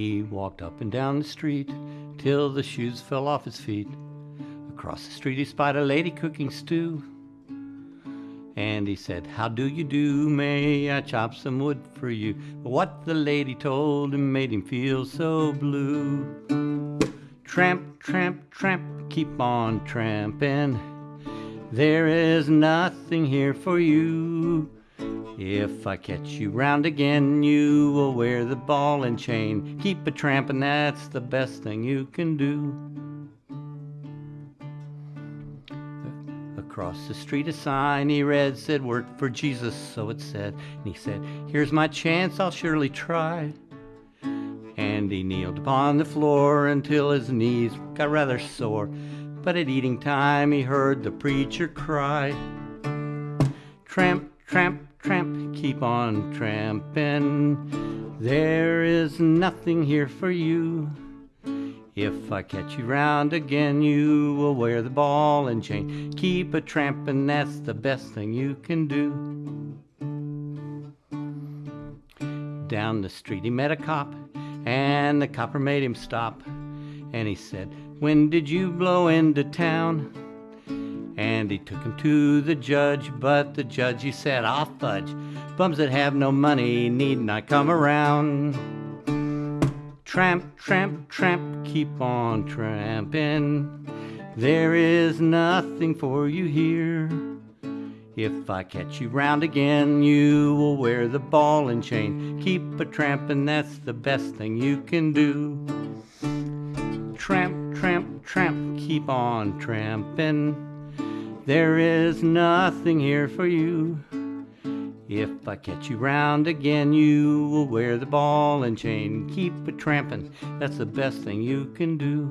He walked up and down the street till the shoes fell off his feet. Across the street he spied a lady cooking stew. And he said, How do you do? May I chop some wood for you? But what the lady told him made him feel so blue. Tramp, tramp, tramp, keep on tramping. There is nothing here for you. If I catch you round again, you will wear the ball and chain. Keep a trampin', that's the best thing you can do. Across the street a sign he read said, Work for Jesus, so it said. And he said, Here's my chance, I'll surely try. And he kneeled upon the floor until his knees got rather sore. But at eating time he heard the preacher cry, Tramp, tramp, tramp, keep on tramping. There is nothing here for you. If I catch you round again, you will wear the ball and chain. Keep a trampin', that's the best thing you can do. Down the street he met a cop, and the copper made him stop. And he said, When did you blow into town? And he took him to the judge, but the judge he said, I'll fudge. Bums that have no money need not come around. Tramp, tramp, tramp, keep on tramping. There is nothing for you here. If I catch you round again, you will wear the ball and chain. Keep a trampin', that's the best thing you can do. Tramp, tramp, tramp, keep on tramping. There is nothing here for you. If I catch you round again, you will wear the ball and chain. Keep a trampin', that's the best thing you can do.